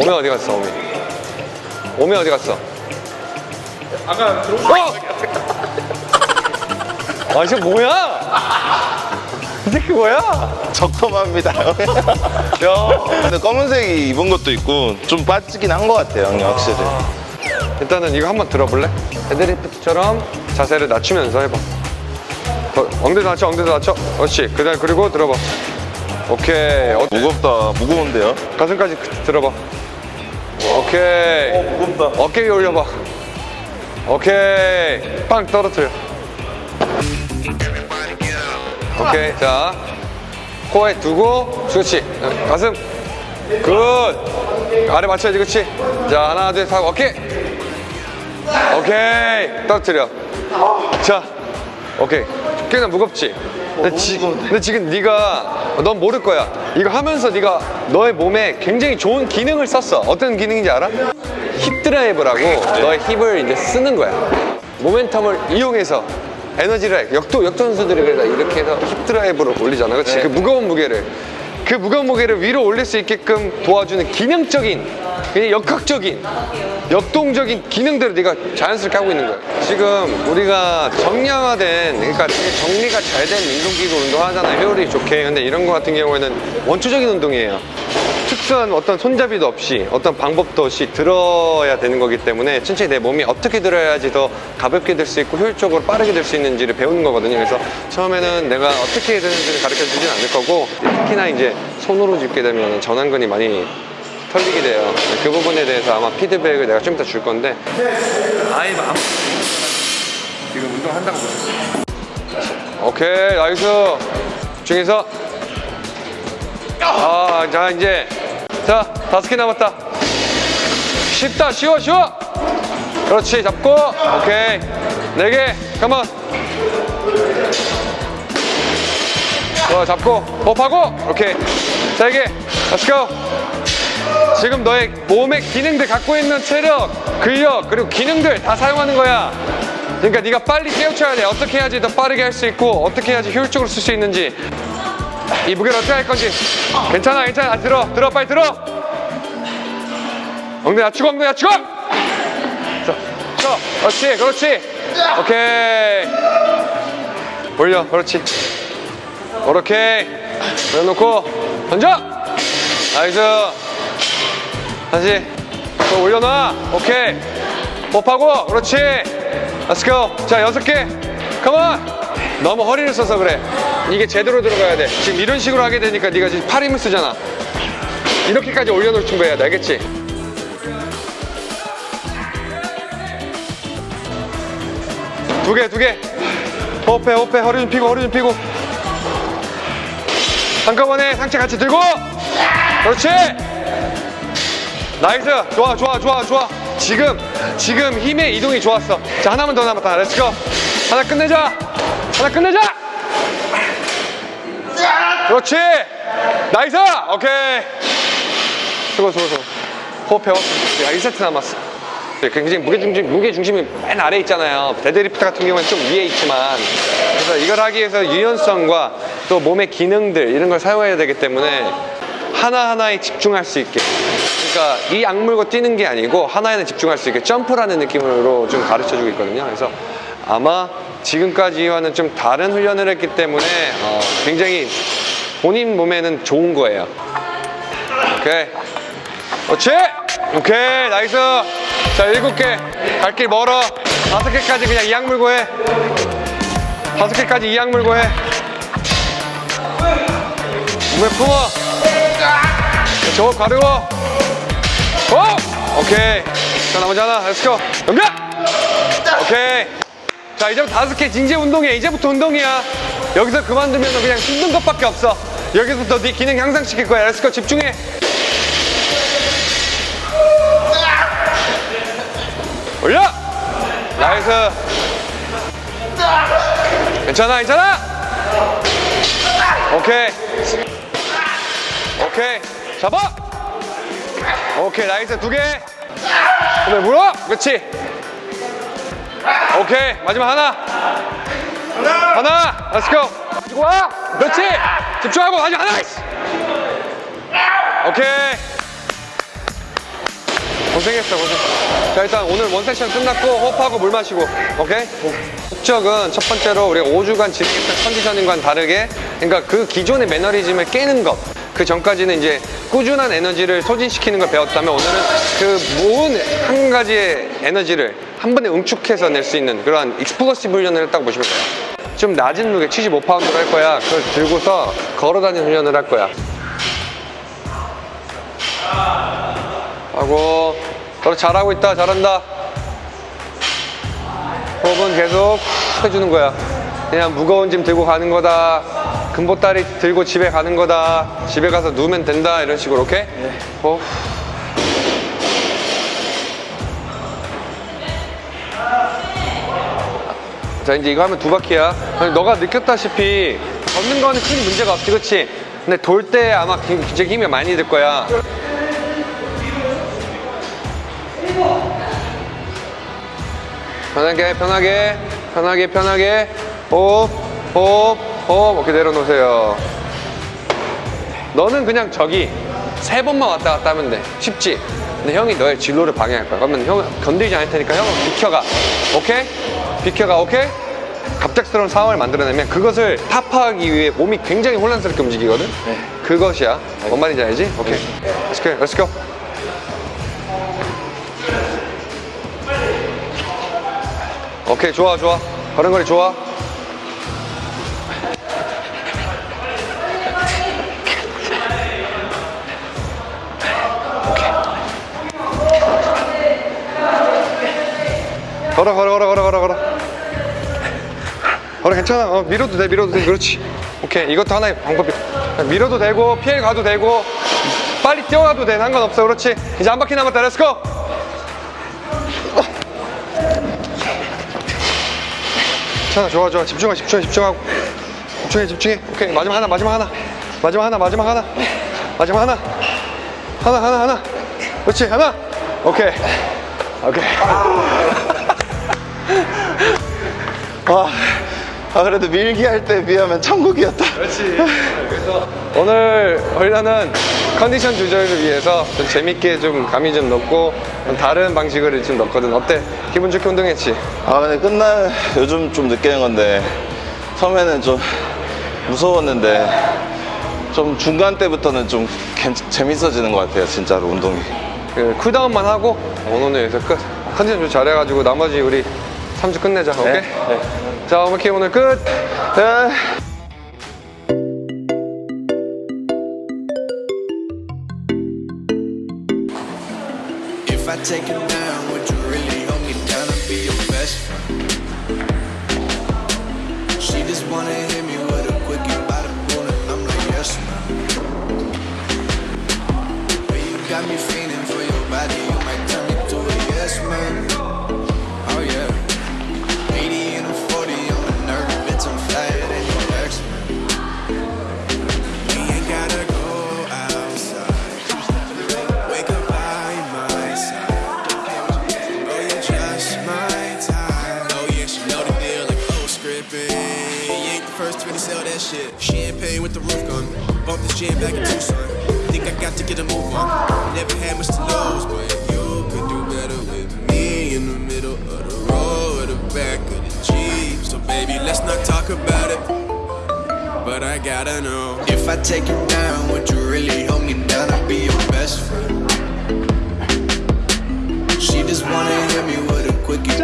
오메 어디 갔어 오메 오메 어디 갔어? 아까 들어온 어! 아 이게 뭐야? 이 새끼 뭐야? 적금합니다. 야. 근데 검은색이 입은 것도 있고 좀 빠지긴 한 것 같아요, 형님 확실히. 일단은 이거 한번 들어볼래? 헤드리프트처럼 자세를 낮추면서 해봐. 어, 엉덩이 낮춰 엉덩이 낮춰 그렇지. 그 다음 그리고 들어봐. 오케이. 어, 무겁다, 무거운데요? 가슴까지 그- 들어봐 오케이. 무겁다. 어깨 위에 올려봐. 오케이. 빵 떨어뜨려. 오케이 자. 코에 두고 그렇지. 가슴. good. 아래 맞춰야지 그렇지. 자 하나 둘셋 오케이. 오케이. 떨어뜨려. 자. 오케이. 꽤나 무겁지 근데, 지, 근데 지금 네가 넌 모를 거야. 이거 하면서 네가 너의 몸에 굉장히 좋은 기능을 썼어. 어떤 기능인지 알아? 힙 드라이브라고 너의 힙을 이제 쓰는 거야. 모멘텀을 이용해서 에너지를 역도 역도 선수들이 그래서 이렇게 해서 힙 드라이브로 올리잖아. 그렇지 그 무거운 무게를. 그 무거운 무게를 위로 올릴 수 있게끔 도와주는 기능적인 역학적인 역동적인 기능들을 네가 자연스럽게 하고 있는 거야. 지금 우리가 정량화된 그러니까 정리가 잘 된 운동기구 운동하잖아. 효율이 좋게. 근데 이런 거 같은 경우에는 원초적인 운동이에요. 특수한 어떤 손잡이도 없이 어떤 방법도 없이 들어야 되는 거기 때문에 천천히 내 몸이 어떻게 들어야지 더 가볍게 될 수 있고 효율적으로 빠르게 될 수 있는지를 배우는 거거든요. 그래서 처음에는 내가 어떻게 해야 되는지를 가르쳐 주진 않을 거고 특히나 이제 손으로 짚게 되면 전완근이 많이 털리게 돼요 그 부분에 대해서 아마 피드백을 내가 좀 이따 줄 건데 아예 아무 지금 운동한다고 보셨어요 오케이 nice 중에서 아, 자, 이제. 자, 다섯 개 남았다. 쉽다, 쉬워, 쉬워. 그렇지, 잡고. 오케이. 네 개. come on. 좋아, 잡고. 호흡하고. 오케이. 세 개. Let's go. 지금 너의 몸의 기능들 갖고 있는 체력, 근력, 그리고 기능들 다 사용하는 거야. 그러니까 네가 빨리 깨우쳐야 돼. 어떻게 해야지 더 빠르게 할 수 있고, 어떻게 해야지 효율적으로 쓸 수 있는지. 이 무게를 어떻게 할 건지. 괜찮아 괜찮아. 아, 들어 들어 빨리 들어. 엉덩이 낮추고 엉덩이 낮추고. 자, 자 그렇지 그렇지. 오케이. 올려 그렇지. 그렇게 내놓고 던져. nice 다시 또 올려놔. 오케이. 호흡하고. 그렇지. Go. 자 여섯 개. come on 너무 허리를 써서 그래. 이게 제대로 들어가야 돼. 지금 이런 식으로 하게 되니까 네가 지금 팔 힘을 쓰잖아. 이렇게까지 올려놓을 준비해야 돼. 알겠지? 두 개 두개. 호흡해 호흡해. 허리 좀 펴고 허리 좀 펴고. 한꺼번에 상체 같이 들고. 그렇지 nice. 좋아 좋아 좋아 좋아. 지금 지금 힘의 이동이 좋았어. 자 하나만 더 남았다. let's go 하나 끝내자. 하나 끝내자. 그렇지. nice. 오케이. 수고 수고 수고. 호흡해 호흡 야 1세트 남았어. 굉장히 무게중심, 무게중심이 맨 아래에 있잖아요. 데드리프트 같은 경우는 좀 위에 있지만. 그래서 이걸 하기 위해서 유연성과 또 몸의 기능들 이런 걸 사용해야 되기 때문에 하나하나에 집중할 수 있게 그러니까 이 악물고 뛰는 게 아니고 하나에는 집중할 수 있게 점프라는 느낌으로 좀 가르쳐 주고 있거든요. 그래서 아마 지금까지와는 좀 다른 훈련을 했기 때문에 어, 굉장히 본인 몸에는 좋은 거예요. 오케이. 그렇지? 오케이. nice. 자 일곱 개. 갈 길 멀어. 다섯 개까지 그냥 이 악물고 해. 다섯 개까지 이 악물고 해. 몸에 품어. 저거 가르고 오 오케이. 자 나머지 하나. let's go 넘겨 오케이. 자 이제부터 다섯 개 진짜 운동이야. 이제부터 운동이야. 여기서 그만두면 그냥 힘든 것밖에 없어. 여기서부터 네 기능 향상시킬 거야. let's go 집중해. 올려! nice. 괜찮아 괜찮아? 오케이. 오케이. 잡아 오케이 nice. 두개. 그다음에 물어. 그렇지. 오케이 마지막 하나. 하나. let's go 가지고 와. 그렇지. 집중하고 마지막 하나. 오케이 고생했어 고생. 자 일단 오늘 one session 끝났고 호흡하고 물 마시고 오케이? 목적은 첫 번째로 우리가 5주간 진행했던 conditioning과는 다르게 그러니까 그 기존의 매너리즘을 깨는 것 그 전까지는 이제 꾸준한 에너지를 소진시키는 걸 배웠다면 오늘은 그 모든 한 가지의 에너지를 한 번에 응축해서 낼 수 있는 그러한 explosive 훈련을 했다고 보시면 돼요. 좀 낮은 무게 75파운드를 할 거야. 그걸 들고서 걸어다니는 훈련을 할 거야. 하고 너 잘하고 있다 잘한다. 호흡은 계속 해주는 거야. 그냥 무거운 짐 들고 가는 거다. 금보다리 들고 집에 가는 거다. 집에 가서 누우면 된다 이런 식으로 오케이? 호흡 자 이제 이거 하면 두 바퀴야. 너가 느꼈다시피 걷는 거는 큰 문제가 없지 그치? 근데 돌 때 아마 굉장히 힘이 많이 들 거야 편하게 편하게 편하게 편하게. 호흡 호흡 호흡. 이렇게 내려놓으세요. 너는 그냥 저기 세 번만 왔다 갔다 하면 돼. 쉽지? 근데 형이 너의 진로를 방해할 거야. 그러면 형 건드리지 않을 테니까 형은 비켜가. 오케이? 비켜가 오케이? 갑작스러운 상황을 만들어내면 그것을 타파하기 위해 몸이 굉장히 혼란스럽게 움직이거든? 그것이야. 뭔 말인지 알지? 오케이. Let's go Let's go 오케이 좋아 좋아. 걸음걸이 좋아. 걸어 걸어 걸어 걸어 걸어 걸어. 걸어 괜찮아. 어, 밀어도 돼 밀어도 돼. 그렇지. 오케이 이것도 하나의 방법이야 밀어도 되고 피해 가도 되고 빨리 뛰어가도 돼. 상관없어. 그렇지. 이제 한 바퀴 남았다. let's go 괜찮아 좋아 좋아. 집중하 집중해 집중하고. 집중해 집중해. 오케이 마지막 하나 마지막 하나. 마지막 하나 마지막 하나. 마지막 하나. 하나 하나 하나. 그렇지 하나. 오케이. 오케이. 아, 아 그래도 밀기 할 때 비하면 천국이었다. 그렇지. 그래서 오늘 훈련은 컨디션 조절을 위해서 좀 재밌게 좀 감이 좀 넣고 좀 다른 방식을 좀 넣거든. 어때? 기분 좋게 운동했지? 아 근데 끝날 요즘 좀 느끼는 건데 처음에는 좀 무서웠는데 좀 중간 때부터는 좀 괜- 재밌어지는 것 같아요 진짜로 운동이 그 쿨다운만 하고 오늘은 여기서 끝. 컨디션 좀 잘해가지고 나머지 우리 3주 끝내자. 오케이? 자, 오케이 오늘 끝. 아. taking shit. Champagne with the roof gun. Bump this jam back in Tucson. Think I got to get a move on. Never had much to lose, but you could do better with me in the middle of the road, the back of the Jeep. So, baby, let's not talk about it. But I gotta know If I take you down, would you really hold me down and be your best friend? She just wanna hit me with a quickie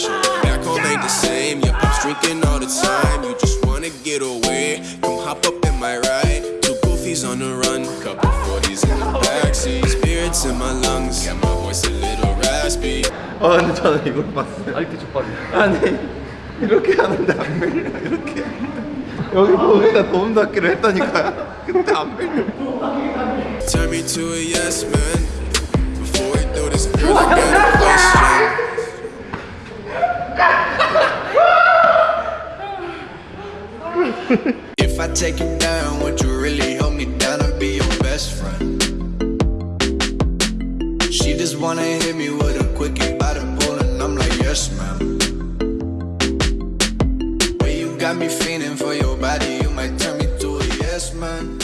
connection. Back home ain't the same. Your pops drinking all the time. You just wanna get away. Come hop up in my ride. Two goofies on the run. Couple 40s in the backseat. Spirits in my lungs. Got my voice a little raspy. 아 근데 저는 이걸 봤어요 아직도 족발이 아니 이렇게 하는데 안 밀려 이렇게 여기 거기다 도움 닫기로 했다니까요 근데 안 밀려 Turn me to a yes man. Before we do this, girl, I got a question. If I take you down, would you really hold me down and be your best friend? She just wanna hit me with a quickie by the pool, and I'm like, yes, ma'am. Way you got me feeling for your body, you might turn me to a yes, man.